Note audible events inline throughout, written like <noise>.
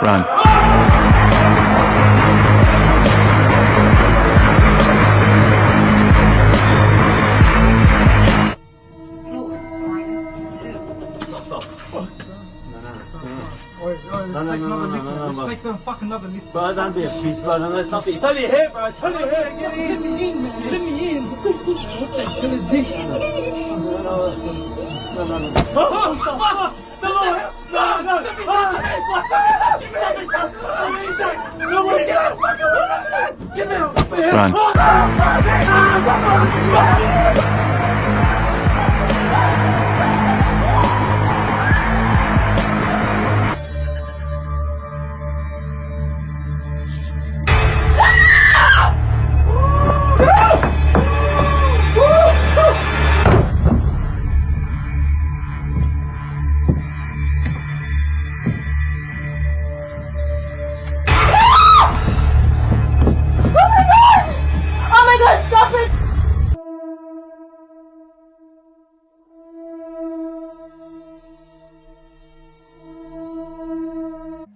Run. No, no, no, no, no, no, no, Let's no. make them fucking another lift. Bro, don't be a bitch, bro. Don't let something. It's only here, bro. It's only here. Get Let in. me in, man. Let me in. What the hell is this? No, no, no, no. no. <laughs> Oh, oh, oh, no, no, no, no, no. Ah, Nobody get out. Fucking Get me out. Run.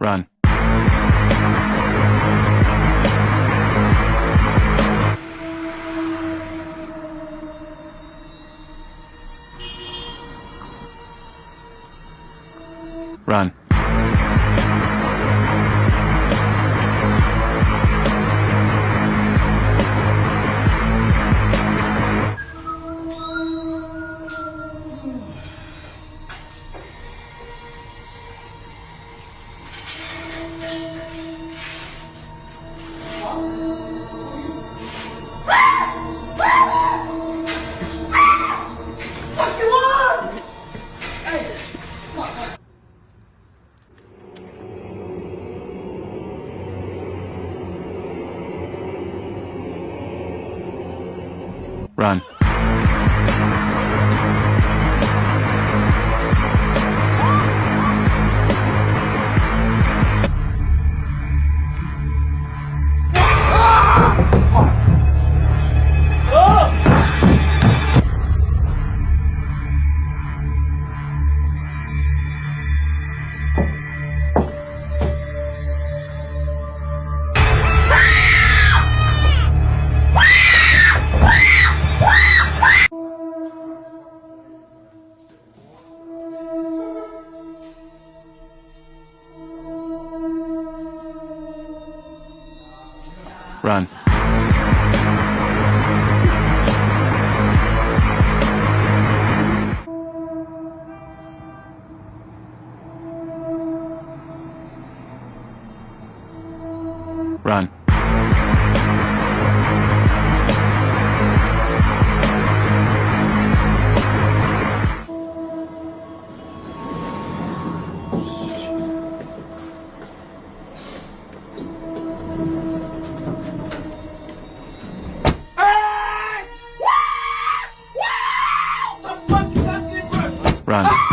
Run. Run. Run. Run.